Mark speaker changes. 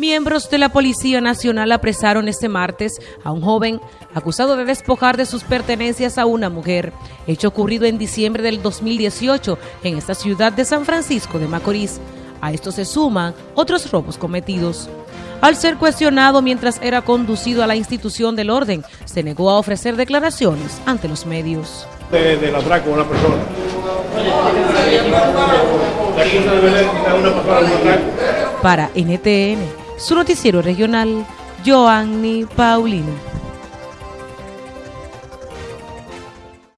Speaker 1: Miembros de la Policía Nacional apresaron este martes a un joven acusado de despojar de sus pertenencias a una mujer, hecho ocurrido en diciembre del 2018 en esta ciudad de San Francisco de Macorís. A esto se suman otros robos cometidos. Al ser cuestionado mientras era conducido a la institución del orden, se negó a ofrecer declaraciones ante los medios.
Speaker 2: De, del atraco a una persona.
Speaker 1: Para NTN, su noticiero regional, Joanny Paulino.